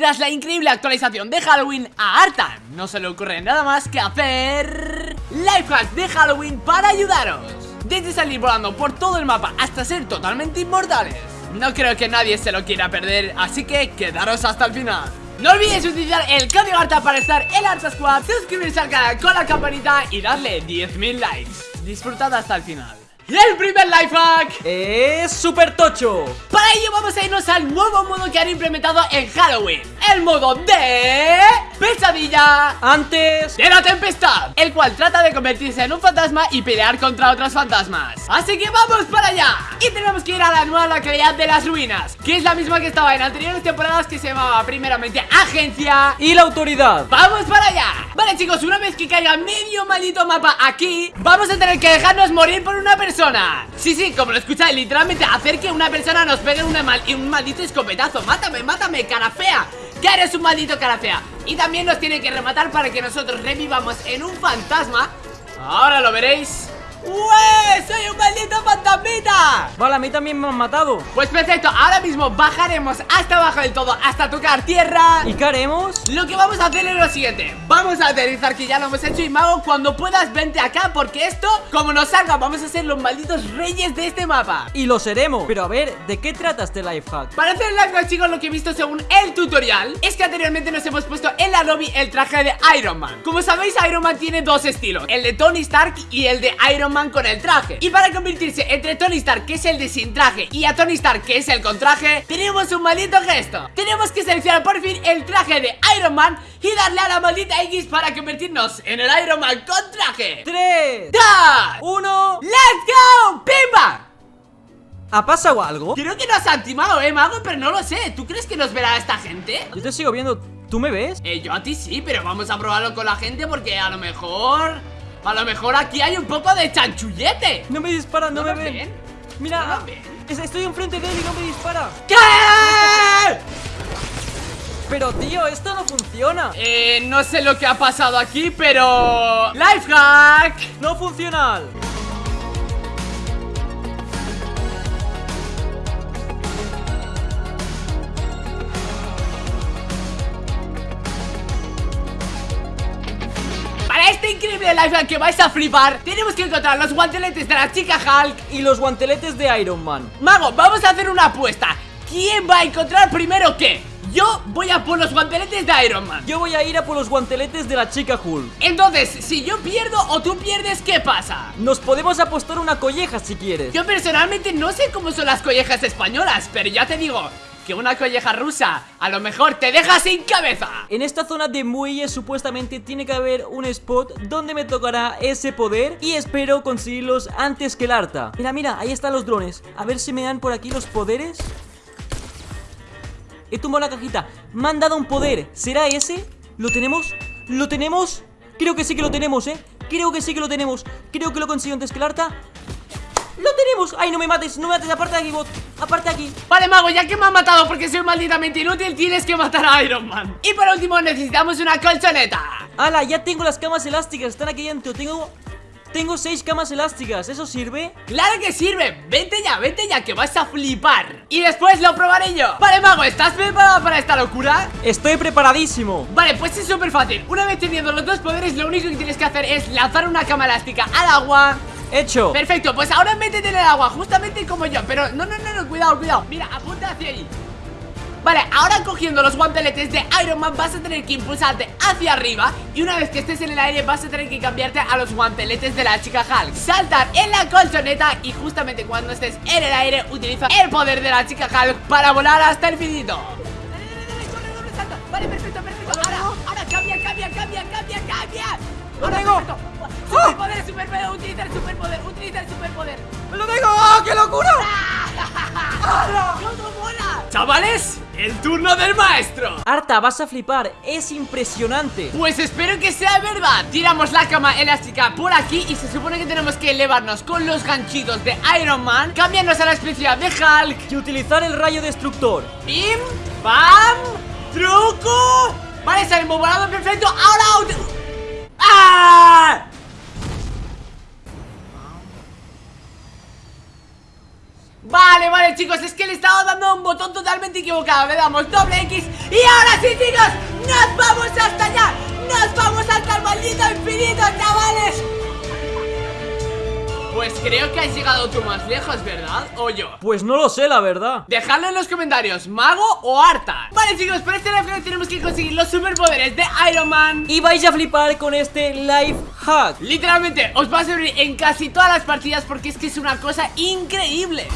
Tras la increíble actualización de Halloween a Arta No se le ocurre nada más que hacer Lifehacks de Halloween para ayudaros. Desde salir volando por todo el mapa hasta ser totalmente inmortales. No creo que nadie se lo quiera perder, así que quedaros hasta el final. No olvides utilizar el código ARTA para estar en Arta Squad Suscribirse al canal con la campanita y darle 10.000 likes. Disfrutad hasta el final y el primer lifehack es super tocho. Para ello vamos a irnos al nuevo modo que han implementado en Halloween. El modo de... Pesadilla. Antes de la tempestad El cual trata de convertirse en un fantasma y pelear contra otros fantasmas. Así que vamos para allá. Y tenemos que ir a la nueva localidad de las ruinas Que es la misma que estaba en anteriores temporadas Que se llamaba primeramente Agencia. Y la autoridad. ¡Vamos para allá! Vale chicos, una vez que caiga medio maldito mapa aquí Vamos a tener que dejarnos morir por una persona Sí, sí, como lo escucháis, literalmente hacer que una persona nos pegue un maldito escopetazo. Mátame, mátame, cara fea Que eres un maldito cara fea Y también nos tiene que rematar para que nosotros revivamos en un fantasma. Ahora lo veréis ¡Ué! ¡Soy un maldito fantasmita! Vale, a mí también me han matado Pues perfecto, ahora mismo bajaremos hasta abajo del todo Hasta tocar tierra ¿Y qué haremos? Lo que vamos a hacer es lo siguiente Vamos a aterrizar que ya lo hemos hecho Y Mago, cuando puedas, vente acá Porque esto, como nos salga, vamos a ser los malditos reyes de este mapa Y lo seremos Pero a ver, ¿de qué trata este lifehack? Para hacer el lifehack, chicos, lo que he visto según el tutorial Es que anteriormente nos hemos puesto en la lobby el traje de Iron Man Como sabéis, Iron Man tiene dos estilos El de Tony Stark y el de Iron Man con el traje Y para convertirse entre Tony Stark, que es el de sin traje Y a Tony Stark, que es el con traje Tenemos un maldito gesto Tenemos que seleccionar por fin el traje de Iron Man Y darle a la maldita X para convertirnos en el Iron Man con traje 3 2 1 ¡Let's go! ¡Pimba! ¿Ha pasado algo? Creo que nos han timado, eh, mago, pero no lo sé ¿Tú crees que nos verá esta gente? Yo te sigo viendo, ¿tú me ves? Eh, yo a ti sí, pero vamos a probarlo con la gente porque a lo mejor... A lo mejor aquí hay un poco de chanchullete No me disparan, no, ¿No me ven. ven? Mira, ¿No nos ven? es- estoy enfrente de él y no me dispara ¿Qué? Pero tío, esto no funciona Eh, no sé lo que ha pasado aquí, pero... ¡Lifehack! No funciona increíble lifehack que vais a flipar. Tenemos que encontrar los guanteletes de la chica Hulk Y los guanteletes de Iron Man. Mago, vamos a hacer una apuesta. ¿Quién va a encontrar primero qué? Yo voy a por los guanteletes de Iron Man. Yo voy a ir a por los guanteletes de la chica Hulk. Entonces, si yo pierdo o tú pierdes, ¿qué pasa? Nos podemos apostar una colleja si quieres. Yo personalmente no sé cómo son las collejas españolas Pero ya te digo que una colleja rusa a lo mejor te deja sin cabeza En esta zona de muelles supuestamente tiene que haber un spot donde me tocará ese poder y espero conseguirlos antes que el Arta. Mira, mira, ahí están los drones. A ver si me dan por aquí los poderes. He tumbado la cajita. Me han dado un poder. ¿Será ese? ¿Lo tenemos? ¿Lo tenemos? Creo que sí que lo tenemos, ¿eh? Creo que sí que lo tenemos. Creo que lo consigo antes que el Arta. ¡Lo tenemos! ¡Ay, no me mates! ¡No me mates! ¡Aparte de aquí, bot! ¡Aparte de aquí! Vale, mago, ya que me han matado porque soy malditamente inútil Tienes que matar a Iron Man Y por último necesitamos una colchoneta ¡Hala! Ya tengo las camas elásticas. Están aquí dentro. Tengo... Tengo seis camas elásticas. ¿Eso sirve? ¡Claro que sirve! Vente ya, vente ya, que vas a flipar Y después lo probaré yo Vale, mago, ¿estás preparado para esta locura? Estoy preparadísimo. Vale, pues es súper fácil Una vez teniendo los dos poderes, lo único que tienes que hacer es lanzar una cama elástica al agua Hecho. Perfecto, pues ahora métete en el agua, justamente como yo. Pero no, no, no, no, cuidado, cuidado. Mira, apunta hacia ahí. Vale, ahora cogiendo los guanteletes de Iron Man vas a tener que impulsarte hacia arriba Y una vez que estés en el aire vas a tener que cambiarte a los guanteletes de la chica Hulk. Saltar en la colchoneta y justamente cuando estés en el aire utiliza el poder de la chica Hulk para volar hasta el finito Dale, dale, dale, corre, corre, salta. Vale, perfecto, perfecto. Ahora, ahora cambia, cambia, cambia, cambia, cambia Ahora, tengo. perfecto. Superpoder, superpoder, utiliza el superpoder, utiliza el superpoder ¡Lo tengo! ¡Oh, qué locura! ¡Cómo mola! Chavales, el turno del maestro Arta, vas a flipar, es impresionante Pues espero que sea verdad Tiramos la cama elástica por aquí Y se supone que tenemos que elevarnos con los ganchitos de Iron Man Cambiarnos a la especialidad de Hulk Y utilizar el rayo destructor Pim, pam, truco Vale, salimos volando perfecto Ahora... ut- ¡Ah! Vale, vale, chicos, es que le estaba dando un botón totalmente equivocado Le damos doble X y ahora sí, chicos ¡Nos vamos hasta allá! ¡Nos vamos hasta el maldito infinito, chavales! Pues creo que has llegado tú más lejos, ¿verdad? ¿O yo? Pues no lo sé, la verdad Dejadlo en los comentarios, ¿mago o Arta? Vale chicos, por este live tenemos que conseguir los superpoderes de Iron Man Y vais a flipar con este life hack Literalmente, os va a servir en casi todas las partidas porque es que es una cosa increíble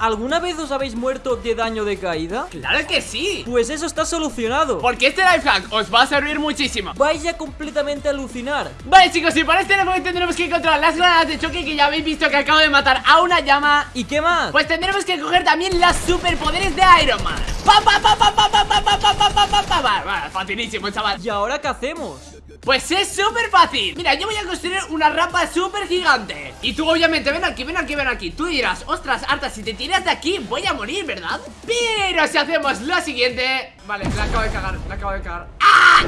¿Alguna vez os habéis muerto de daño de caída? ¡Claro que sí! Pues eso está solucionado Porque este life hack os va a servir muchísimo Vais a completamente alucinar Vale chicos, y para este life tendremos que encontrar las granadas de choque Que ya habéis visto que acabo de matar a una llama ¿Y qué más? Pues tendremos que coger también las superpoderes de Iron Man ¡Pa, pa, pa, pa, pa, pa, pa, pa, pa, pa, pa, pa, pa! Facilísimo, chaval ¿Y ahora qué hacemos? Pues es súper fácil. Mira, yo voy a construir una rampa súper gigante. Y tú obviamente, ven aquí, ven aquí, ven aquí. Tú dirás, ostras, Arta, si te tiras de aquí Voy a morir, ¿verdad? Pero si hacemos lo siguiente. Vale, la acabo de cagar, la acabo de cagar. ¡Ah!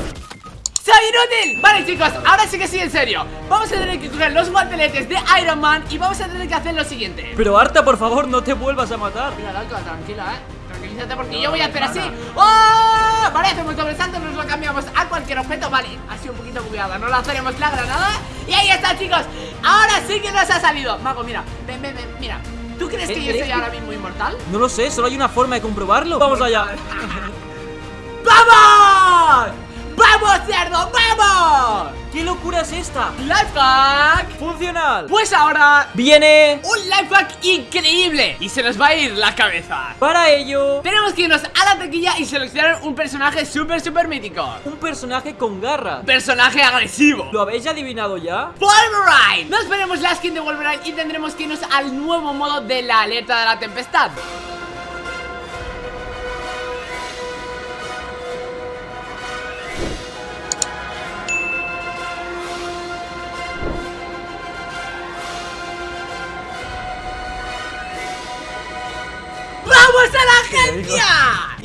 ¡Soy inútil! Vale chicos, ahora sí que sí, en serio. Vamos a tener que coger los guanteletes de Iron Man Y vamos a tener que hacer lo siguiente. Pero Arta, por favor, no te vuelvas a matar. Mira, loco, tranquila, eh. Tranquilízate porque yo voy a hacer así. ¡Oh! Vale, hacemos doble salto, nos lo cambiamos a cualquier objeto. Vale, ha sido un poquito bugueada No lanzaremos la granada. Y ahí está, chicos. Ahora sí que nos ha salido. Mago, mira, ven, ven, ven, mira. ¿Tú crees que yo soy ahora mismo inmortal? No lo sé, solo hay una forma de comprobarlo. Vamos allá. ¡Vamos! ¡Vamos, cerdo! ¡Vamos! ¿Qué locura es esta? ¡Life hack! ¡Funcional! Pues ahora ¡Viene! un life hack increíble Y se nos va a ir la cabeza Para ello Tenemos que irnos a la taquilla y seleccionar un personaje súper, súper mítico Un personaje con garras Personaje agresivo ¿Lo habéis adivinado ya? Wolverine Nos veremos la skin de Wolverine y tendremos que irnos al nuevo modo de la alerta de la tempestad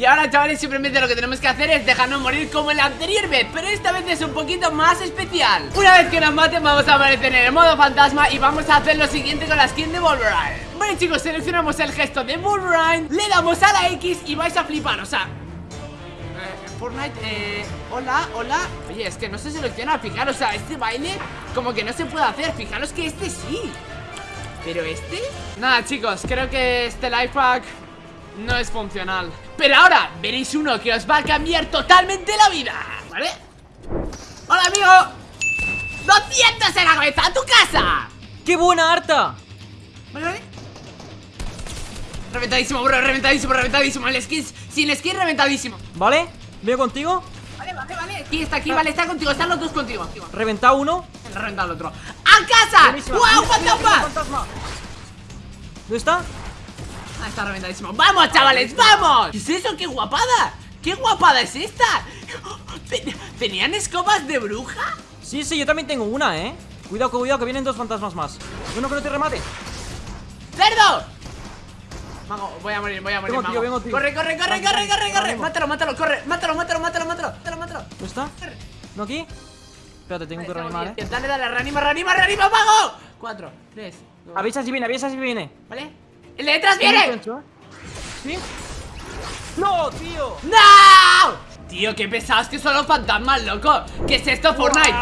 Y ahora chavales simplemente lo que tenemos que hacer es dejarnos morir como en la anterior vez Pero esta vez es un poquito más especial. Una vez que nos maten vamos a aparecer en el modo fantasma Y vamos a hacer lo siguiente con la skin de Wolverine. Vale chicos, seleccionamos el gesto de Wolverine Le damos a la X y vais a flipar, o sea eh, Fortnite, eh, hola, hola. Oye, es que no se selecciona, fijaros, o sea, este baile como que no se puede hacer Fijaros que este sí. ¿Pero este? Nada chicos, creo que este life hack no es funcional Pero ahora veréis uno que os va a cambiar totalmente la vida ¿Vale? ¡Hola amigo! ¡200 en la cabeza! ¡A tu casa! ¡Qué buena Arta! ¿Vale, vale? Reventadísimo, bro, reventadísimo, reventadísimo El skin, sin skin, reventadísimo ¿Vale? ¿Vengo contigo? Vale, vale, vale Aquí está, aquí, vale, está contigo, están los dos contigo Reventado uno El reventado el otro ¡A casa! ¡Wow, fantasma! ¿Dónde está? Ah, está reventadísimo ¡Vamos, chavales, vamos! ¿Qué es eso? ¡Qué guapada! ¡Qué guapada es esta! ¿Ten- ¿Tenían escobas de bruja? Sí, sí, yo también tengo una, ¿eh? Cuidado, cuidado, que vienen dos fantasmas más Uno que no te remate ¡Cerdo! Mago, voy a morir, voy a morir, Vengo, tío, mago. vengo, tío. Corre, corre, corre, corre, corre, corre. Mátalo, mátalo, corre Mátalo, mátalo, mátalo, mátalo Mátalo, mátalo ¿Dónde está? ¿No aquí? Espérate, tengo que reanimar, ¿eh? Dale, dale, reanima, reanima, reanima, mago Cuatro, tres, dos, Avisa si viene, avisa si viene ¿vale? ¡El de detrás viene! ¿Sí? ¡No, tío! ¡No! Tío, qué pesados que son los fantasmas, loco ¿Qué es esto, Fortnite?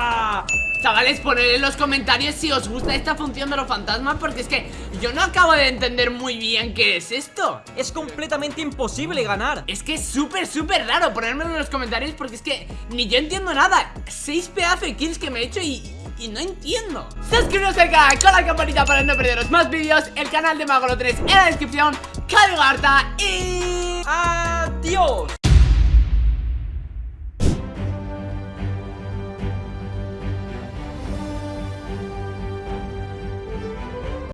Chavales, poned en los comentarios si os gusta esta función de los fantasmas Porque es que yo no acabo de entender muy bien qué es esto Es completamente imposible ganar Es que es súper, súper raro ponérmelo en los comentarios porque es que ni yo entiendo nada Seis pedazos de kills que me he hecho y, y no entiendo. Suscribiros al canal con la campanita para no perderos más vídeos. El canal de Magolo 3 en la descripción. Código y... ¡Adiós!